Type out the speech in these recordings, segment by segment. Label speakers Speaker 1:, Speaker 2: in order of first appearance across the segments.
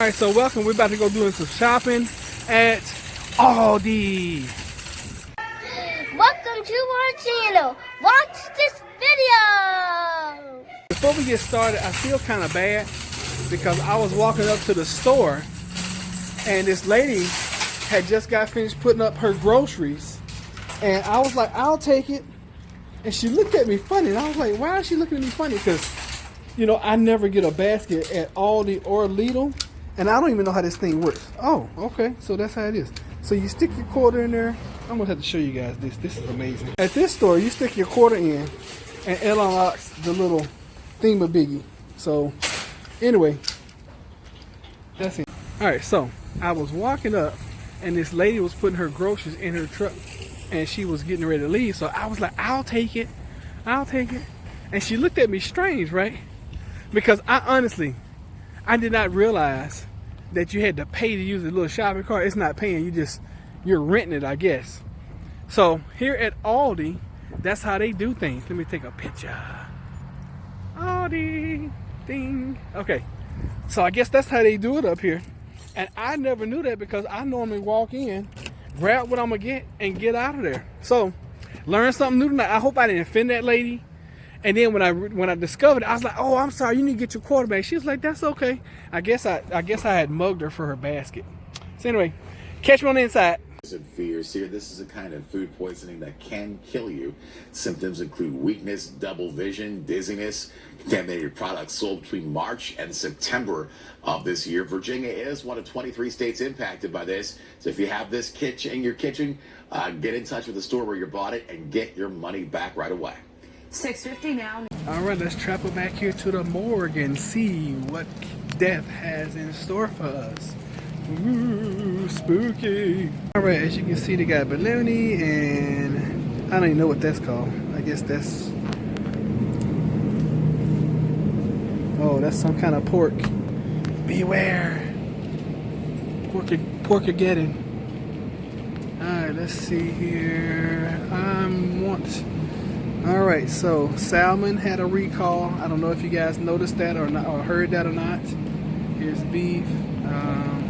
Speaker 1: All right, so welcome. We're about to go doing some shopping at Aldi.
Speaker 2: Welcome to our channel. Watch this video.
Speaker 1: Before we get started, I feel kind of bad because I was walking up to the store and this lady had just got finished putting up her groceries. And I was like, I'll take it. And she looked at me funny. And I was like, why is she looking at me funny? Because, you know, I never get a basket at Aldi or Lidl. And I don't even know how this thing works. Oh, okay. So that's how it is. So you stick your quarter in there. I'm going to have to show you guys this. This is amazing. At this store, you stick your quarter in and it unlocks the little thingamabiggy. So anyway, that's it. All right, so I was walking up and this lady was putting her groceries in her truck and she was getting ready to leave. So I was like, I'll take it. I'll take it. And she looked at me strange, right? Because I honestly, I did not realize that you had to pay to use a little shopping cart. It's not paying, you just, you're renting it, I guess. So here at Aldi, that's how they do things. Let me take a picture. Aldi, ding. Okay, so I guess that's how they do it up here. And I never knew that because I normally walk in, grab what I'm gonna get, and get out of there. So, learn something new tonight. I hope I didn't offend that lady. And then when I when I discovered it, I was like, "Oh, I'm sorry. You need to get your quarterback." She was like, "That's okay." I guess I I guess I had mugged her for her basket. So anyway, catch me on the inside.
Speaker 3: fears here. This is a kind of food poisoning that can kill you. Symptoms include weakness, double vision, dizziness. Contaminated products sold between March and September of this year. Virginia is one of 23 states impacted by this. So if you have this kitchen in your kitchen, uh, get in touch with the store where you bought it and get your money back right away.
Speaker 4: 650 now.
Speaker 1: All right, let's travel back here to the morgue and see what death has in store for us. Ooh, spooky. All right, as you can see, they got baloney and I don't even know what that's called. I guess that's, oh, that's some kind of pork. Beware. Pork, porkageddon. All right, let's see here. Um, I want all right, so salmon had a recall. I don't know if you guys noticed that or not, or heard that or not. Here's beef. Um,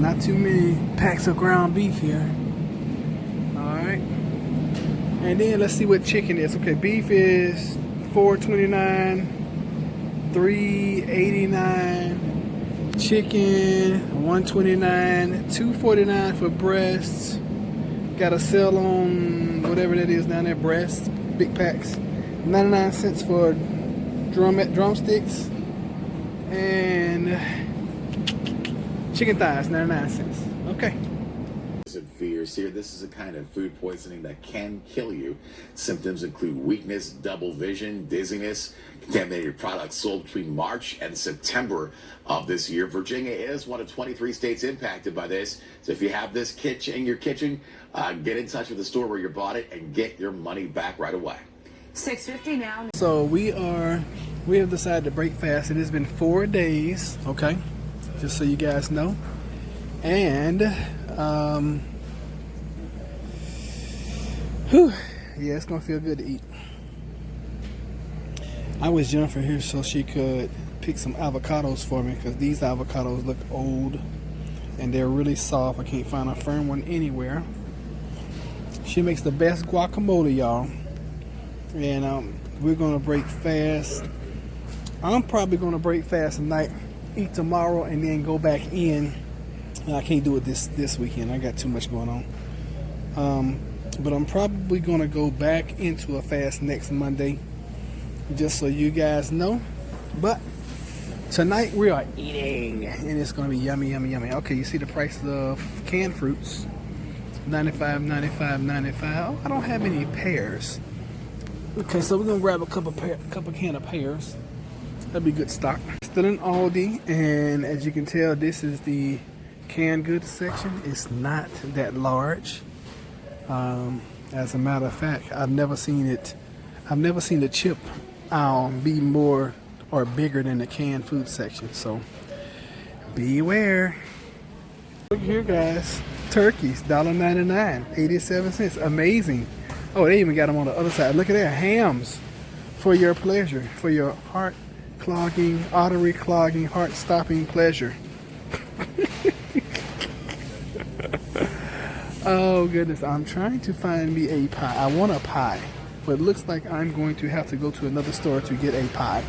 Speaker 1: not too many packs of ground beef here. All right, and then let's see what chicken is. Okay, beef is 4.29, 3.89. Chicken 129, 249 for breasts. Got a sale on whatever that is down there, breast, big packs. 99 cents for drum drumsticks. And chicken thighs, 99 cents. Okay.
Speaker 3: fears here. This is a kind of food poisoning that can kill you. Symptoms include weakness, double vision, dizziness. Contaminated products sold between March and September of this year. Virginia is one of 23 states impacted by this. So if you have this kitchen in your kitchen, uh, get in touch with the store where you bought it and get your money back right away.
Speaker 4: 650 now.
Speaker 1: So we are, we have decided to break fast. It has been four days, okay? Just so you guys know. And, um, whew, yeah, it's gonna feel good to eat. I was Jennifer here so she could pick some avocados for me because these avocados look old and they're really soft. I can't find a firm one anywhere. She makes the best guacamole, y'all. And um, we're gonna break fast. I'm probably gonna break fast tonight, eat tomorrow, and then go back in. I can't do it this this weekend. I got too much going on. Um, but I'm probably gonna go back into a fast next Monday just so you guys know. But tonight we are eating and it's gonna be yummy, yummy, yummy. Okay, you see the price of canned fruits 95, 95, 95. Oh, I don't have any pears. Okay, so we're gonna grab a couple pear, couple can of pears. That'd be good stock. Still in Aldi, and as you can tell, this is the canned goods section. It's not that large. Um, as a matter of fact, I've never seen it. I've never seen the chip aisle be more or bigger than the canned food section. So beware. Look here, guys. Turkeys, $1.99, 87 cents. Amazing. Oh, they even got them on the other side. Look at that. Hams for your pleasure, for your heart clogging, artery clogging, heart stopping pleasure. oh goodness, I'm trying to find me a pie. I want a pie, but it looks like I'm going to have to go to another store to get a pie.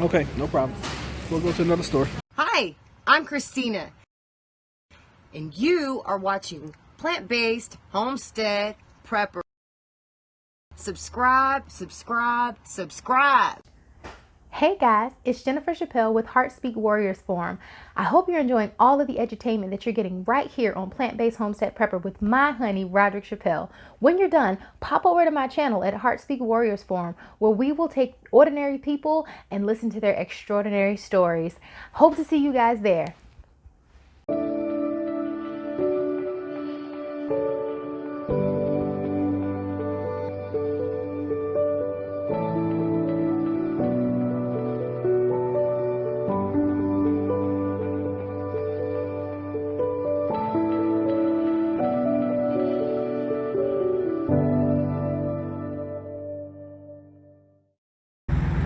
Speaker 1: Okay, no problem. We'll go to another store.
Speaker 5: Hi, I'm Christina, and you are watching Plant Based Homestead Prepper. Subscribe, subscribe, subscribe.
Speaker 6: Hey guys, it's Jennifer Chappelle with Heartspeak Warriors Forum. I hope you're enjoying all of the edutainment that you're getting right here on Plant Based Homestead Prepper with my honey, Roderick Chappelle. When you're done, pop over to my channel at Heartspeak Warriors Forum where we will take ordinary people and listen to their extraordinary stories. Hope to see you guys there.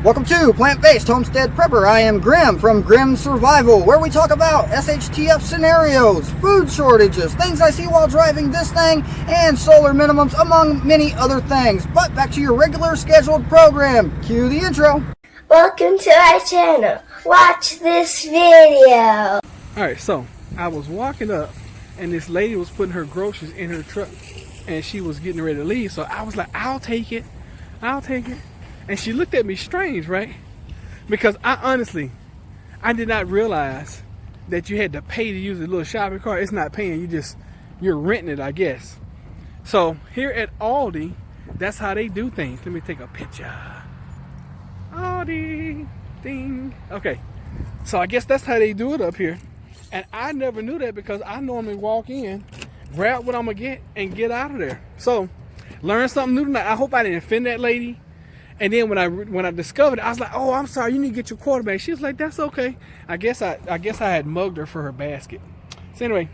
Speaker 7: Welcome to Plant Based Homestead Prepper. I am Grim from Grim Survival, where we talk about SHTF scenarios, food shortages, things I see while driving this thing, and solar minimums, among many other things. But back to your regular scheduled program. Cue the intro.
Speaker 2: Welcome to our channel. Watch this video.
Speaker 1: Alright, so I was walking up and this lady was putting her groceries in her truck and she was getting ready to leave. So I was like, I'll take it. I'll take it. And she looked at me strange, right? Because I honestly, I did not realize that you had to pay to use a little shopping cart. It's not paying, you just, you're renting it, I guess. So here at Aldi, that's how they do things. Let me take a picture. Aldi, ding. Okay, so I guess that's how they do it up here. And I never knew that because I normally walk in, grab what I'm gonna get, and get out of there. So, learn something new tonight. I hope I didn't offend that lady. And then when I when I discovered it, I was like, "Oh, I'm sorry. You need to get your quarterback." She was like, "That's okay." I guess I I guess I had mugged her for her basket. So anyway,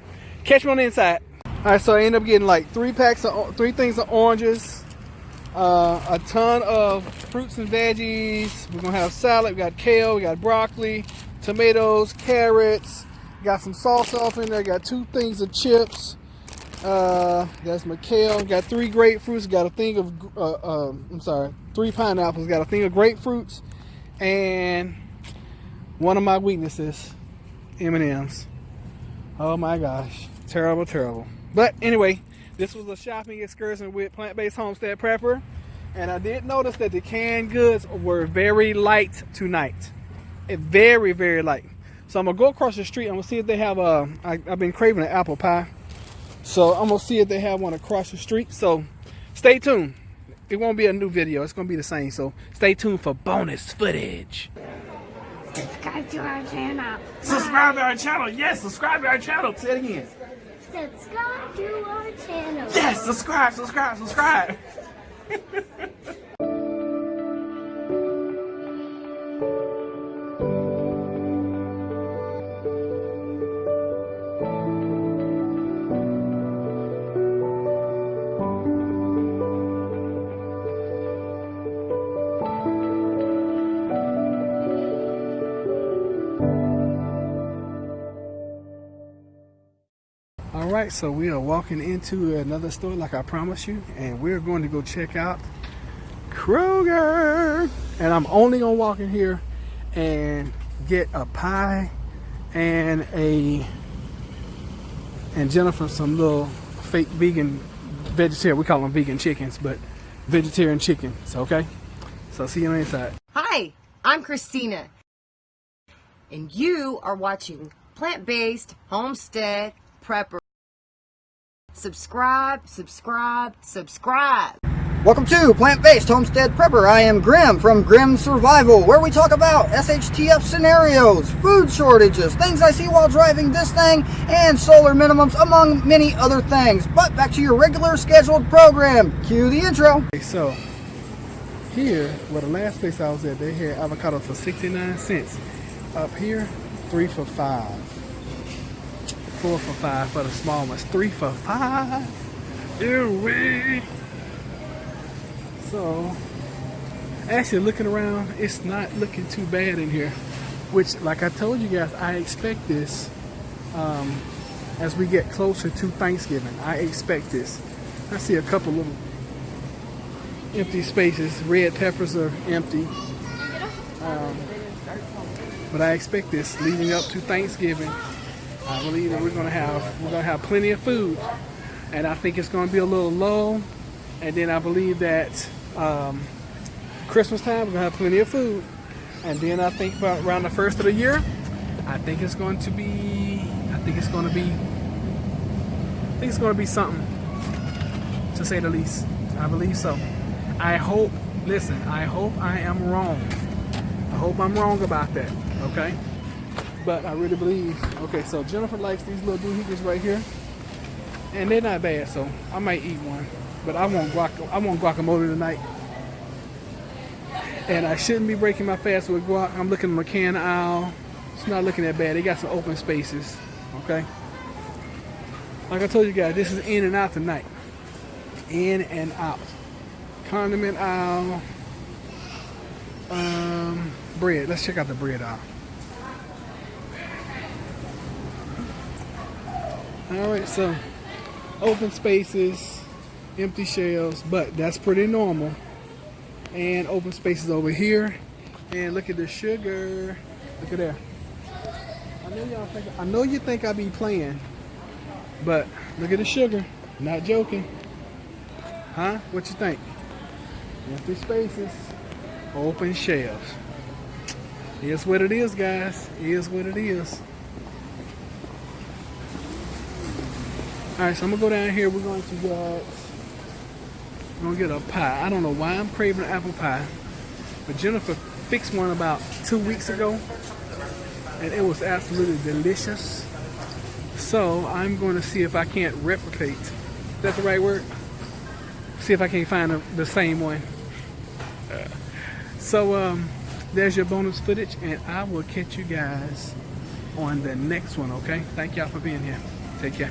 Speaker 1: catch me on the inside. All right, so I ended up getting like three packs of three things of oranges, uh, a ton of fruits and veggies. We're gonna have salad. We got kale. We got broccoli, tomatoes, carrots. Got some salsa off in there. Got two things of chips. Uh, that's McHale. Got three grapefruits. Got a thing of, uh, uh, I'm sorry, three pineapples. Got a thing of grapefruits, and one of my weaknesses, M&Ms. Oh my gosh, terrible, terrible. But anyway, this was a shopping excursion with Plant-Based Homestead Prepper, and I did notice that the canned goods were very light tonight. Very, very light. So I'm gonna go across the street. I'm gonna see if they have a. I, I've been craving an apple pie. So I'm gonna see if they have one across the street. So stay tuned. It won't be a new video. It's gonna be the same. So stay tuned for bonus footage.
Speaker 4: Subscribe to our channel.
Speaker 1: Subscribe to our channel. Yes, subscribe to our channel. Say it again.
Speaker 2: Subscribe to our channel.
Speaker 1: Yes, subscribe, subscribe, subscribe. right, so we are walking into another store like I promised you, and we're going to go check out Kroger. And I'm only gonna walk in here and get a pie and a and Jennifer some little fake vegan vegetarian. We call them vegan chickens, but vegetarian chicken so Okay, so see you on the inside.
Speaker 5: Hi, I'm Christina, and you are watching Plant Based Homestead Prepper. Subscribe, subscribe, subscribe.
Speaker 7: Welcome to Plant Based Homestead Prepper. I am Grim from Grim Survival, where we talk about SHTF scenarios, food shortages, things I see while driving this thing, and solar minimums, among many other things. But back to your regular scheduled program. Cue the intro.
Speaker 1: Okay, so here, well, the last place I was at, they had avocado for 69 cents. Up here, three for five. Four for five for the small ones. Three for five. Ew. So, Actually, looking around, it's not looking too bad in here. Which, like I told you guys, I expect this um, as we get closer to Thanksgiving. I expect this. I see a couple little empty spaces. Red peppers are empty. Um, but I expect this leading up to Thanksgiving. I believe that we're gonna have we're gonna have plenty of food, and I think it's gonna be a little low. And then I believe that um, Christmas time we're gonna have plenty of food, and then I think around the first of the year, I think it's going to be I think it's gonna be I think it's gonna be something to say the least. I believe so. I hope. Listen, I hope I am wrong. I hope I'm wrong about that. Okay. But I really believe. Okay, so Jennifer likes these little doohickeys right here, and they're not bad. So I might eat one, but I want guac. I want guacamole tonight. And I shouldn't be breaking my fast with guac. I'm looking at McCann aisle. It's not looking that bad. They got some open spaces. Okay. Like I told you guys, this is in and out tonight. In and out. Condiment aisle. Um, bread. Let's check out the bread aisle. All right, so open spaces, empty shelves, but that's pretty normal. And open spaces over here. And look at the sugar. Look at there. I know y'all think I know you think I be playing, but look at the sugar. Not joking. Huh? What you think? Empty spaces, open shelves. Is what it is, guys. Is what it is. All right, so I'm gonna go down here. We're going to get, we're gonna get a pie. I don't know why I'm craving apple pie, but Jennifer fixed one about two weeks ago, and it was absolutely delicious. So I'm going to see if I can't replicate. Is that the right word? See if I can't find the, the same one. So um, there's your bonus footage, and I will catch you guys on the next one. Okay? Thank y'all for being here. Take care.